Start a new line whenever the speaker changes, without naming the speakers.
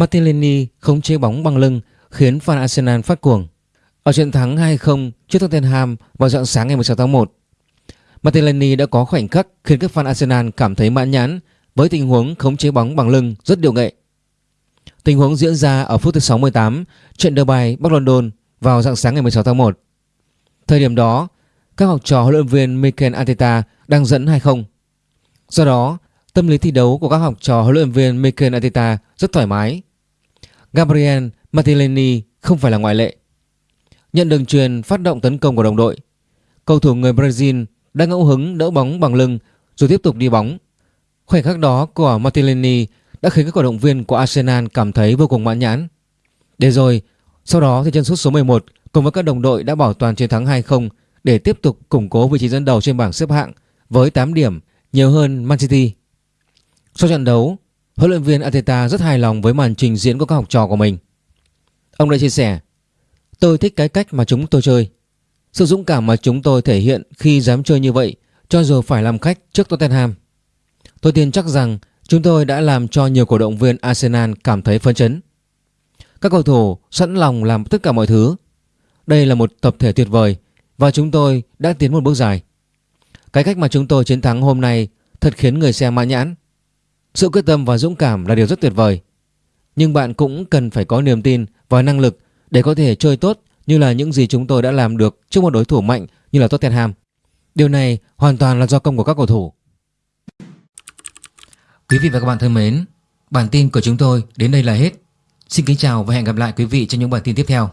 Martinelli không chế bóng bằng lưng khiến fan Arsenal phát cuồng. Ở trận thắng 2-0 trước Tottenham vào dạng sáng ngày 16 tháng 1, Martinelli đã có khoảnh khắc khiến các fan Arsenal cảm thấy mãn nhãn với tình huống khống chế bóng bằng lưng rất điều nghệ. Tình huống diễn ra ở phút thứ 68 trận derby Bắc London vào dạng sáng ngày 16 tháng 1. Thời điểm đó, các học trò huấn luyện viên Mikel Arteta đang dẫn 2-0. Do đó, tâm lý thi đấu của các học trò huấn luyện viên Mikel Arteta rất thoải mái. Gabriel Martinelli không phải là ngoại lệ. Nhận đường truyền phát động tấn công của đồng đội, cầu thủ người Brazil đã ngẫu hứng đỡ bóng bằng lưng rồi tiếp tục đi bóng. Khoảnh khắc đó của Martinelli đã khiến các cổ động viên của Arsenal cảm thấy vô cùng mãn nhãn. Để rồi, sau đó thì chân sút số 11 cùng với các đồng đội đã bảo toàn chiến thắng 2-0 để tiếp tục củng cố vị trí dẫn đầu trên bảng xếp hạng với 8 điểm, nhiều hơn Man City. Sau trận đấu, huấn luyện viên Ateta rất hài lòng với màn trình diễn của các học trò của mình. Ông đã chia sẻ, tôi thích cái cách mà chúng tôi chơi. Sự dũng cảm mà chúng tôi thể hiện khi dám chơi như vậy cho dù phải làm khách trước Tottenham. Tôi tin chắc rằng chúng tôi đã làm cho nhiều cổ động viên Arsenal cảm thấy phấn chấn. Các cầu thủ sẵn lòng làm tất cả mọi thứ. Đây là một tập thể tuyệt vời và chúng tôi đã tiến một bước dài. Cái cách mà chúng tôi chiến thắng hôm nay thật khiến người xem mãn nhãn. Sự quyết tâm và dũng cảm là điều rất tuyệt vời. Nhưng bạn cũng cần phải có niềm tin và năng lực để có thể chơi tốt như là những gì chúng tôi đã làm được trước một đối thủ mạnh như là Tottenham. Điều này hoàn toàn là do công của các cầu thủ. Quý vị và các bạn thân mến, bản tin của chúng tôi đến đây là hết. Xin kính chào và hẹn gặp lại quý vị trong những bản tin tiếp theo.